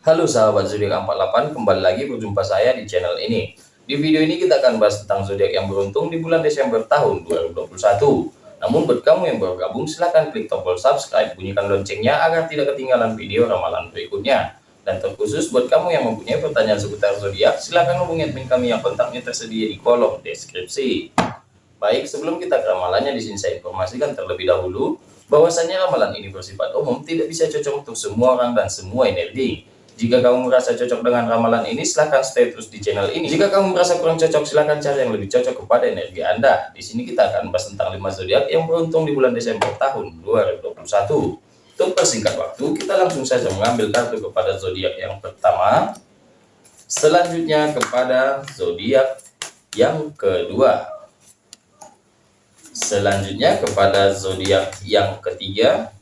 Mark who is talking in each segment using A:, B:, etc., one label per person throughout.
A: Halo sahabat zodiak 48, kembali lagi berjumpa saya di channel ini. Di video ini kita akan bahas tentang zodiak yang beruntung di bulan Desember tahun 2021. Namun buat kamu yang baru gabung silahkan klik tombol subscribe, bunyikan loncengnya agar tidak ketinggalan video ramalan berikutnya. Dan terkhusus buat kamu yang mempunyai pertanyaan seputar zodiak, silahkan hubungi admin kami yang kontaknya tersedia di kolom deskripsi. Baik, sebelum kita ke ramalannya di sini saya informasikan terlebih dahulu bahwasanya ramalan ini bersifat umum, tidak bisa cocok untuk semua orang dan semua energi. Jika kamu merasa cocok dengan ramalan ini, silahkan stay terus di channel ini. Jika kamu merasa kurang cocok, silahkan cari yang lebih cocok kepada energi Anda. Di sini kita akan bahas tentang 5 zodiak yang beruntung di bulan Desember tahun 2021. Untuk persingkat waktu, kita langsung saja mengambil kartu kepada zodiak yang pertama. Selanjutnya kepada zodiak yang kedua selanjutnya kepada zodiak yang ketiga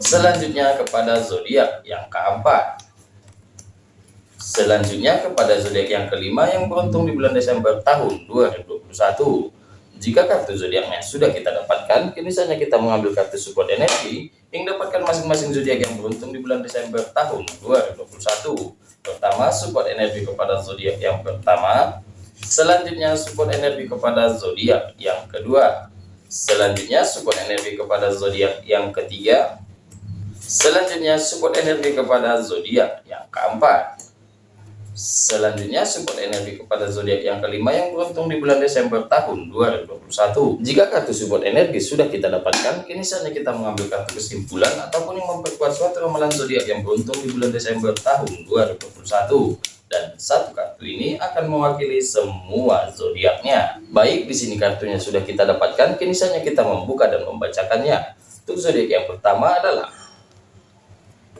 A: selanjutnya kepada zodiak yang keempat selanjutnya kepada zodiak yang kelima yang beruntung di bulan Desember tahun 2021 jika kartu zodiaknya sudah kita dapatkan kini saja kita mengambil kartu support energi yang dapatkan masing-masing zodiak yang beruntung di bulan Desember tahun 2021 pertama support energi kepada zodiak yang pertama Selanjutnya support energi kepada zodiak yang kedua. Selanjutnya support energi kepada zodiak yang ketiga. Selanjutnya support energi kepada zodiak yang keempat. Selanjutnya support energi kepada zodiak yang kelima yang beruntung di bulan Desember tahun 2021. Jika kartu support energi sudah kita dapatkan, kini saatnya kita mengambil kartu kesimpulan ataupun yang memperkuat suatu ramalan zodiak yang beruntung di bulan Desember tahun 2021 dan satu kartu ini akan mewakili semua zodiaknya. Baik, di sini kartunya sudah kita dapatkan, kini saatnya kita membuka dan membacakannya. Untuk zodiak yang pertama adalah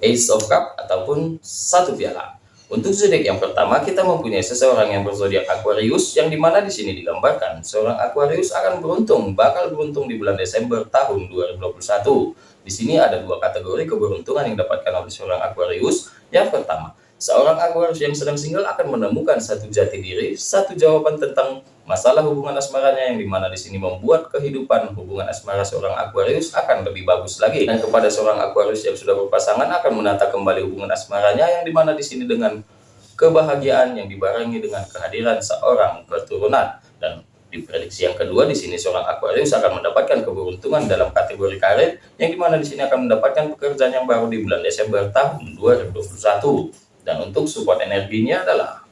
A: Ace of Cup ataupun satu piala. Untuk zodiak yang pertama, kita mempunyai seseorang yang berzodiak Aquarius, yang di mana di sini digambarkan seorang Aquarius akan beruntung, bakal beruntung di bulan Desember tahun 2021. Di sini ada dua kategori keberuntungan yang didapatkan oleh seorang Aquarius. Yang pertama, Seorang Aquarius yang sedang single akan menemukan satu jati diri, satu jawaban tentang masalah hubungan asmaranya yang di mana di sini membuat kehidupan hubungan asmara seorang Aquarius akan lebih bagus lagi. Dan kepada seorang Aquarius yang sudah berpasangan akan menata kembali hubungan asmaranya yang di mana di sini dengan kebahagiaan yang dibarengi dengan kehadiran seorang keturunan. Dan di prediksi yang kedua di sini seorang Aquarius akan mendapatkan keberuntungan dalam kategori karir yang di mana di sini akan mendapatkan pekerjaan yang baru di bulan Desember tahun 2021 dan untuk support energinya adalah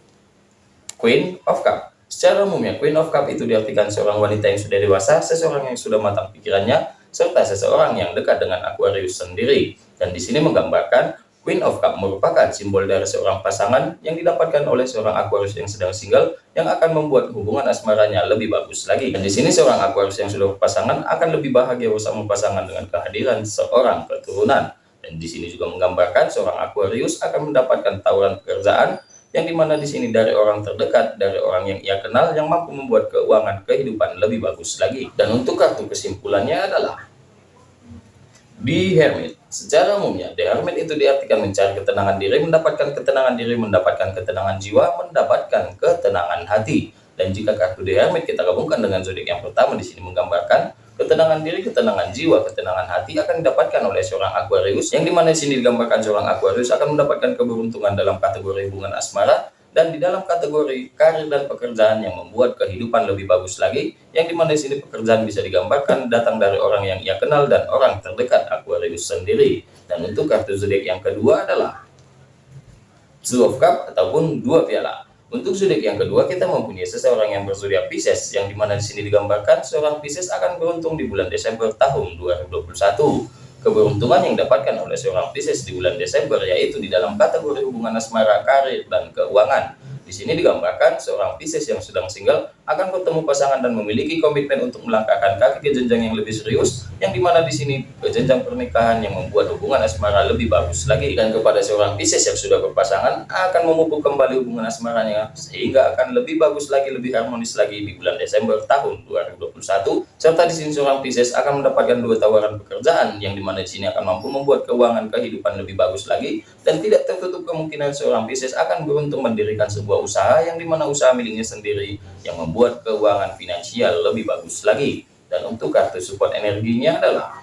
A: Queen of Cup. Secara umumnya, Queen of Cup itu diartikan seorang wanita yang sudah dewasa, seseorang yang sudah matang pikirannya, serta seseorang yang dekat dengan Aquarius sendiri. Dan di sini menggambarkan Queen of Cup merupakan simbol dari seorang pasangan yang didapatkan oleh seorang Aquarius yang sedang single yang akan membuat hubungan asmaranya lebih bagus lagi. Dan di sini seorang Aquarius yang sudah berpasangan akan lebih bahagia bersama pasangan dengan kehadiran seorang keturunan. Dan di sini juga menggambarkan seorang Aquarius akan mendapatkan tawaran pekerjaan yang di mana di sini dari orang terdekat, dari orang yang ia kenal yang mampu membuat keuangan kehidupan lebih bagus lagi. Dan untuk kartu kesimpulannya adalah Be Hermit. Secara umumnya, The Hermit itu diartikan mencari ketenangan diri, mendapatkan ketenangan diri, mendapatkan ketenangan jiwa, mendapatkan ketenangan hati. Dan jika kartu The Hermit kita gabungkan dengan zodiak yang pertama di sini menggambarkan Ketenangan diri, ketenangan jiwa, ketenangan hati akan didapatkan oleh seorang Aquarius yang di mana di sini digambarkan seorang Aquarius akan mendapatkan keberuntungan dalam kategori hubungan asmara dan di dalam kategori karir dan pekerjaan yang membuat kehidupan lebih bagus lagi yang di mana di sini pekerjaan bisa digambarkan datang dari orang yang ia kenal dan orang terdekat Aquarius sendiri. Dan untuk kartu zodiak yang kedua adalah Two of Cup ataupun dua piala untuk zodiak yang kedua, kita mempunyai seseorang yang berzodiak Pisces, yang di mana di sini digambarkan seorang Pisces akan beruntung di bulan Desember tahun 2021. Keberuntungan yang didapatkan oleh seorang Pisces di bulan Desember yaitu di dalam kategori hubungan asmara, karir, dan keuangan. Di sini digambarkan seorang Pisces yang sedang single akan bertemu pasangan dan memiliki komitmen untuk melangkahkan kaki ke jenjang yang lebih serius, yang di mana di sini ke jenjang pernikahan yang membuat hubungan asmara lebih bagus lagi. Dan kepada seorang Pisces yang sudah berpasangan akan memupuk kembali hubungan asmaranya sehingga akan lebih bagus lagi, lebih harmonis lagi di bulan Desember tahun 2021. Serta di sini seorang Pisces akan mendapatkan dua tawaran pekerjaan yang di mana di sini akan mampu membuat keuangan kehidupan lebih bagus lagi dan tidak tertutup kemungkinan seorang Pisces akan beruntung mendirikan sebuah usaha yang di mana usaha miliknya sendiri yang membuat keuangan finansial lebih bagus lagi. Dan untuk kartu support energinya adalah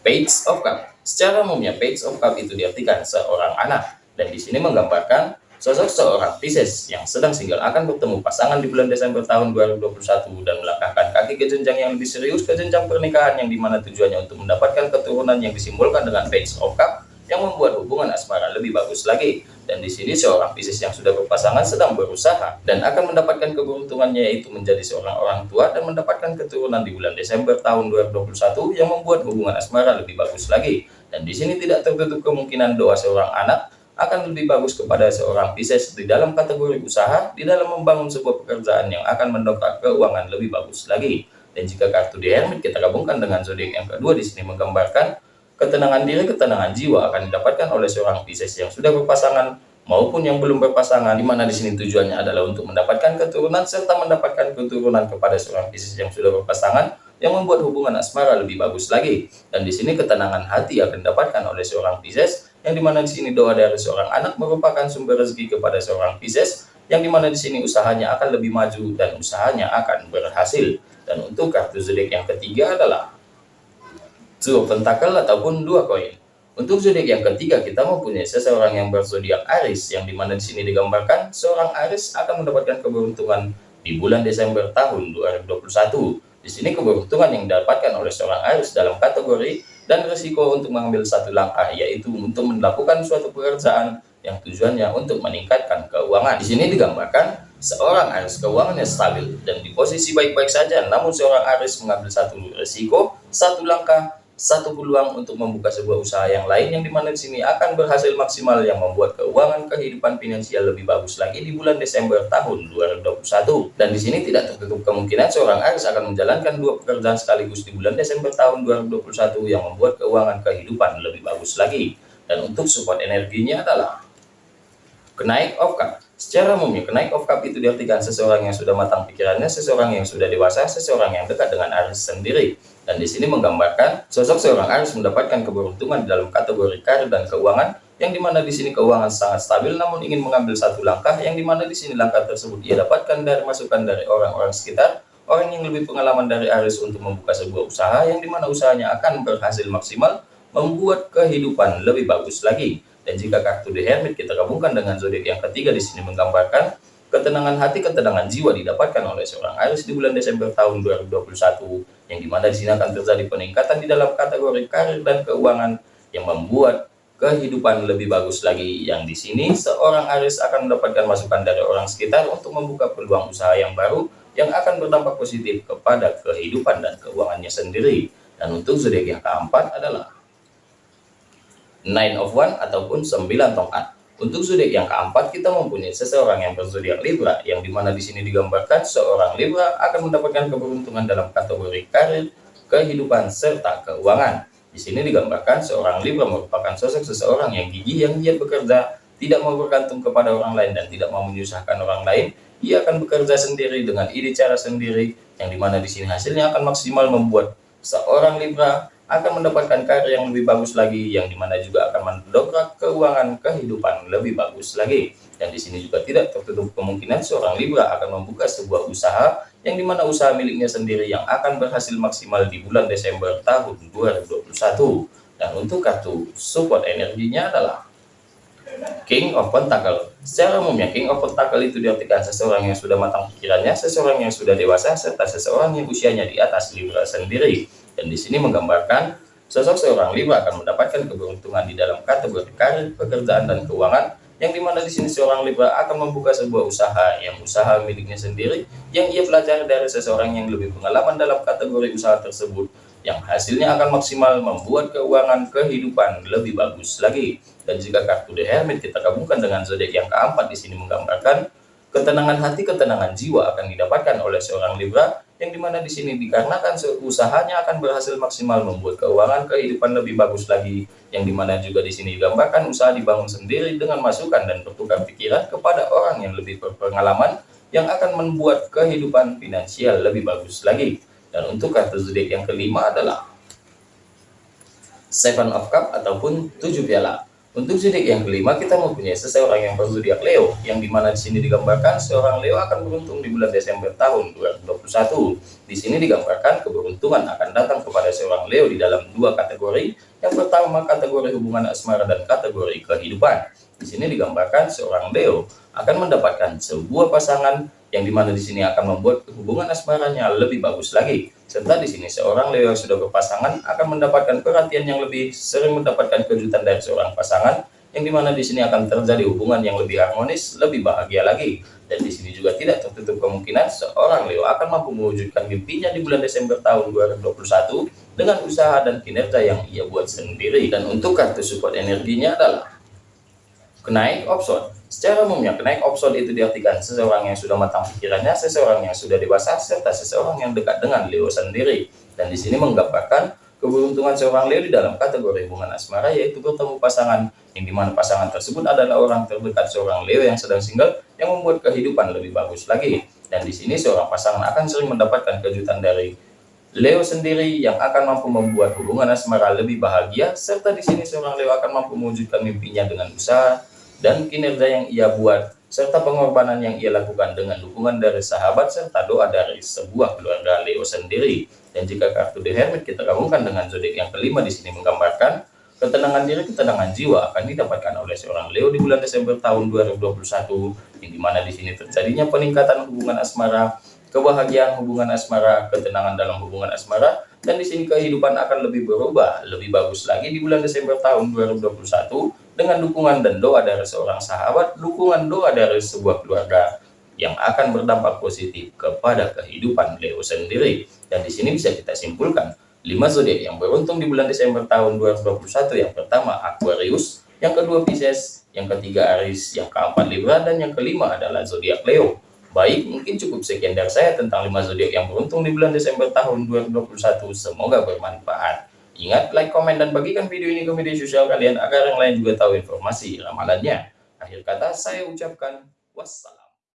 A: Page of Cup. Secara umumnya Page of Cup itu diartikan seorang anak dan di sini menggambarkan sosok seorang Pisces yang sedang single akan bertemu pasangan di bulan Desember tahun 2021 dan melangkahkan kaki ke jenjang yang lebih serius ke jenjang pernikahan yang di mana tujuannya untuk mendapatkan keturunan yang disimbolkan dengan Page of Cup yang membuat hubungan asmara lebih bagus lagi. Dan di sini seorang Pisces yang sudah berpasangan sedang berusaha dan akan mendapatkan keberuntungannya yaitu menjadi seorang orang tua dan mendapatkan keturunan di bulan Desember tahun 2021 yang membuat hubungan asmara lebih bagus lagi. Dan di sini tidak tertutup kemungkinan doa seorang anak akan lebih bagus kepada seorang Pisces di dalam kategori usaha, di dalam membangun sebuah pekerjaan yang akan mendongkrak keuangan lebih bagus lagi. Dan jika kartu di Hermit kita gabungkan dengan zodiak yang kedua di sini menggambarkan Ketenangan diri, ketenangan jiwa akan didapatkan oleh seorang Pisces yang sudah berpasangan maupun yang belum berpasangan, di mana di sini tujuannya adalah untuk mendapatkan keturunan serta mendapatkan keturunan kepada seorang Pisces yang sudah berpasangan yang membuat hubungan asmara lebih bagus lagi. Dan di sini ketenangan hati akan didapatkan oleh seorang Pisces yang di mana di sini doa dari seorang anak merupakan sumber rezeki kepada seorang Pisces yang di mana di sini usahanya akan lebih maju dan usahanya akan berhasil. Dan untuk kartu zodiak yang ketiga adalah Two pentakel ataupun dua koin. Untuk zodiak yang ketiga kita mempunyai seseorang yang berzodiak Aries yang di mana di sini digambarkan seorang Aries akan mendapatkan keberuntungan di bulan Desember tahun 2021. Di sini keberuntungan yang didapatkan oleh seorang Aries dalam kategori dan risiko untuk mengambil satu langkah yaitu untuk melakukan suatu pekerjaan yang tujuannya untuk meningkatkan keuangan. Di sini digambarkan seorang Aries keuangannya stabil dan di posisi baik-baik saja, namun seorang Aries mengambil satu risiko, satu langkah satu peluang untuk membuka sebuah usaha yang lain yang di mana di sini akan berhasil maksimal yang membuat keuangan kehidupan finansial lebih bagus lagi di bulan Desember tahun 2021 dan di sini tidak tertutup kemungkinan seorang Aries akan menjalankan dua pekerjaan sekaligus di bulan Desember tahun 2021 yang membuat keuangan kehidupan lebih bagus lagi. Dan untuk support energinya adalah kenaik of cup secara umumnya kenaik of cup itu diartikan seseorang yang sudah matang pikirannya seseorang yang sudah dewasa seseorang yang dekat dengan Aries sendiri dan di sini menggambarkan sosok seorang Aries mendapatkan keberuntungan dalam kategori karir dan keuangan, yang di mana di sini keuangan sangat stabil namun ingin mengambil satu langkah, yang di mana di sini langkah tersebut ia dapatkan dari masukan dari orang-orang sekitar, orang yang lebih pengalaman dari Aries untuk membuka sebuah usaha, yang di mana usahanya akan berhasil maksimal, membuat kehidupan lebih bagus lagi. Dan jika kartu The Hermit kita gabungkan dengan zodiak yang ketiga di sini menggambarkan Ketenangan hati, ketenangan jiwa didapatkan oleh seorang Aries di bulan Desember tahun 2021, yang di mana di sini akan terjadi peningkatan di dalam kategori karir dan keuangan yang membuat kehidupan lebih bagus lagi. Yang di sini seorang Aries akan mendapatkan masukan dari orang sekitar untuk membuka peluang usaha yang baru yang akan berdampak positif kepada kehidupan dan keuangannya sendiri. Dan untuk zodiak yang keempat adalah Nine of One ataupun sembilan tongkat. Untuk zodiak yang keempat, kita mempunyai seseorang yang berzodiak Libra, yang di mana di sini digambarkan seorang Libra akan mendapatkan keberuntungan dalam kategori karir, kehidupan, serta keuangan. Di sini digambarkan seorang Libra merupakan sosok seseorang yang gigih yang giat bekerja, tidak mau bergantung kepada orang lain dan tidak mau menyusahkan orang lain. Ia akan bekerja sendiri dengan ide cara sendiri, yang di mana di sini hasilnya akan maksimal membuat seorang Libra akan mendapatkan karir yang lebih bagus lagi yang di mana juga akan mendongkrak keuangan kehidupan lebih bagus lagi dan di sini juga tidak tertutup kemungkinan seorang Libra akan membuka sebuah usaha yang di mana usaha miliknya sendiri yang akan berhasil maksimal di bulan Desember tahun 2021 dan untuk kartu support energinya adalah King of Pentacle. Secara umumnya King of Pentacle itu diartikan seseorang yang sudah matang pikirannya, seseorang yang sudah dewasa, serta seseorang yang usianya di atas Libra sendiri. Dan di sini menggambarkan sosok seorang Libra akan mendapatkan keberuntungan di dalam kategori karir, pekerjaan, dan keuangan, yang di mana di sini seorang Libra akan membuka sebuah usaha yang usaha miliknya sendiri, yang ia pelajari dari seseorang yang lebih pengalaman dalam kategori usaha tersebut, yang hasilnya akan maksimal membuat keuangan kehidupan lebih bagus lagi. Dan jika kartu The Hermit kita gabungkan dengan zodiak yang keempat di sini menggambarkan ketenangan hati, ketenangan jiwa akan didapatkan oleh seorang Libra yang di mana di sini? Dikarenakan usahanya akan berhasil maksimal membuat keuangan kehidupan lebih bagus lagi. Yang di mana juga di sini digambarkan usaha dibangun sendiri dengan masukan dan bertukar pikiran kepada orang yang lebih berpengalaman yang akan membuat kehidupan finansial lebih bagus lagi. Dan untuk kartu zodiak yang kelima adalah Seven of Cup ataupun tujuh piala Untuk zodiak yang kelima kita mempunyai seseorang yang berzodiak Leo, yang di mana di sini digambarkan seorang Leo akan beruntung di bulan Desember tahun 2021. Di sini digambarkan keberuntungan akan datang kepada seorang Leo di dalam dua kategori. Yang pertama kategori hubungan asmara dan kategori kehidupan. Di sini digambarkan seorang Leo akan mendapatkan sebuah pasangan yang di mana di sini akan membuat hubungan asmaranya lebih bagus lagi. Serta di sini seorang Leo yang sudah berpasangan akan mendapatkan perhatian yang lebih sering mendapatkan kejutan dari seorang pasangan yang di mana di sini akan terjadi hubungan yang lebih harmonis, lebih bahagia lagi. Dan di sini juga tidak tertutup kemungkinan seorang Leo akan mampu mewujudkan mimpinya di bulan Desember tahun 2021 dengan usaha dan kinerja yang ia buat sendiri. Dan untuk kartu support energinya adalah kenaik option Secara umumnya, kenaik opson itu diartikan seseorang yang sudah matang pikirannya, seseorang yang sudah dewasa, serta seseorang yang dekat dengan Leo sendiri. Dan di sini menggambarkan keberuntungan seorang Leo di dalam kategori hubungan asmara, yaitu bertemu pasangan, yang di mana pasangan tersebut adalah orang terdekat seorang Leo yang sedang single, yang membuat kehidupan lebih bagus lagi. Dan di sini seorang pasangan akan sering mendapatkan kejutan dari Leo sendiri yang akan mampu membuat hubungan asmara lebih bahagia, serta di sini seorang Leo akan mampu mewujudkan mimpinya dengan usaha, dan kinerja yang ia buat, serta pengorbanan yang ia lakukan dengan dukungan dari sahabat serta doa dari sebuah keluarga Leo sendiri. Dan jika kartu The Hermit kita gabungkan dengan zodiak yang kelima di sini menggambarkan ketenangan diri, ketenangan jiwa akan didapatkan oleh seorang Leo di bulan Desember tahun 2021, yang di mana di sini terjadinya peningkatan hubungan asmara, kebahagiaan hubungan asmara, ketenangan dalam hubungan asmara, dan di sini kehidupan akan lebih berubah, lebih bagus lagi di bulan Desember tahun 2021 dengan dukungan dan doa dari seorang sahabat, dukungan doa dari sebuah keluarga yang akan berdampak positif kepada kehidupan Leo sendiri. Dan di sini bisa kita simpulkan, 5 zodiak yang beruntung di bulan Desember tahun 2021 yang pertama Aquarius, yang kedua Pisces, yang ketiga Aries, yang keempat Libra, dan yang kelima adalah zodiak Leo. Baik, mungkin cukup sekian dari saya tentang 5 zodiak yang beruntung di bulan Desember tahun 2021. Semoga bermanfaat. Ingat, like, komen, dan bagikan video ini ke media sosial kalian agar yang lain juga tahu informasi ramalannya. Akhir kata, saya ucapkan wassalam.